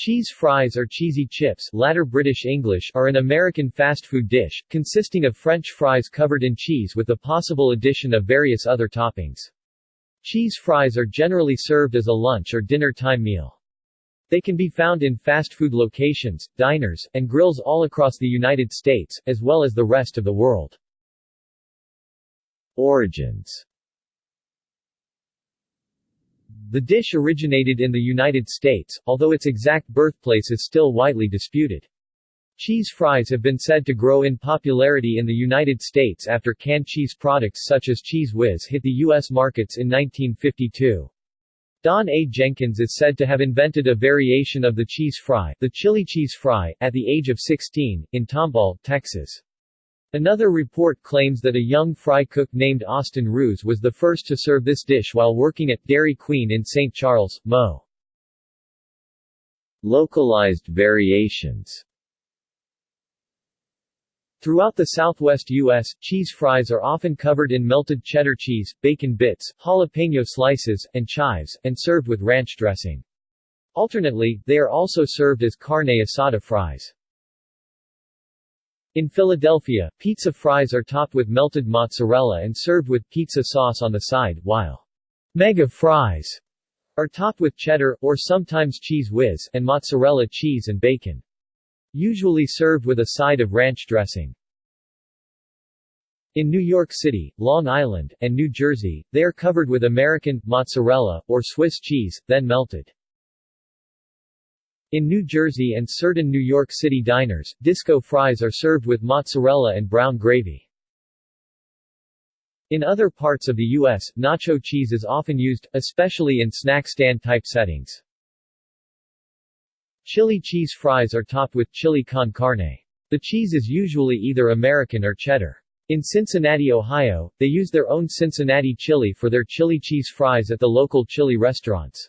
Cheese fries or cheesy chips latter British English are an American fast food dish, consisting of French fries covered in cheese with the possible addition of various other toppings. Cheese fries are generally served as a lunch or dinner time meal. They can be found in fast food locations, diners, and grills all across the United States, as well as the rest of the world. Origins the dish originated in the United States, although its exact birthplace is still widely disputed. Cheese fries have been said to grow in popularity in the United States after canned cheese products such as Cheez Whiz hit the U.S. markets in 1952. Don A. Jenkins is said to have invented a variation of the cheese fry, the chili cheese fry, at the age of 16, in Tomball, Texas. Another report claims that a young fry cook named Austin Ruse was the first to serve this dish while working at Dairy Queen in St. Charles, Mo. Localized variations Throughout the southwest U.S., cheese fries are often covered in melted cheddar cheese, bacon bits, jalapeno slices, and chives, and served with ranch dressing. Alternately, they are also served as carne asada fries. In Philadelphia, pizza fries are topped with melted mozzarella and served with pizza sauce on the side, while mega fries are topped with cheddar, or sometimes Cheez Whiz, and mozzarella cheese and bacon. Usually served with a side of ranch dressing. In New York City, Long Island, and New Jersey, they are covered with American, mozzarella, or Swiss cheese, then melted. In New Jersey and certain New York City diners, disco fries are served with mozzarella and brown gravy. In other parts of the U.S., nacho cheese is often used, especially in snack stand-type settings. Chili cheese fries are topped with chili con carne. The cheese is usually either American or cheddar. In Cincinnati, Ohio, they use their own Cincinnati chili for their chili cheese fries at the local chili restaurants.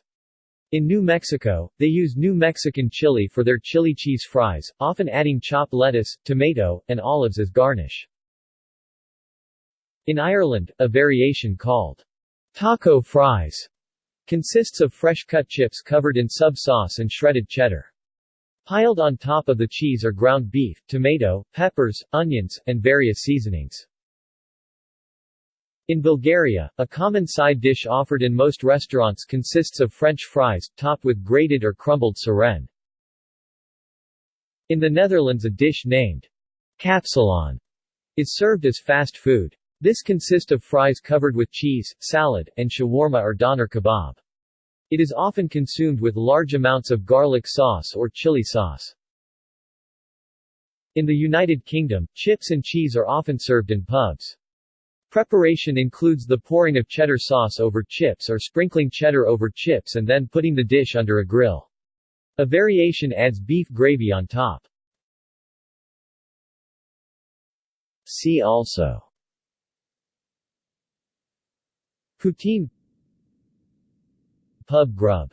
In New Mexico, they use New Mexican chili for their chili cheese fries, often adding chopped lettuce, tomato, and olives as garnish. In Ireland, a variation called taco fries consists of fresh-cut chips covered in sub-sauce and shredded cheddar. Piled on top of the cheese are ground beef, tomato, peppers, onions, and various seasonings. In Bulgaria, a common side dish offered in most restaurants consists of French fries, topped with grated or crumbled seren. In the Netherlands a dish named kapsalon is served as fast food. This consists of fries covered with cheese, salad, and shawarma or doner kebab. It is often consumed with large amounts of garlic sauce or chili sauce. In the United Kingdom, chips and cheese are often served in pubs. Preparation includes the pouring of cheddar sauce over chips or sprinkling cheddar over chips and then putting the dish under a grill. A variation adds beef gravy on top. See also Poutine Pub grub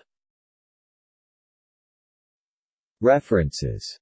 References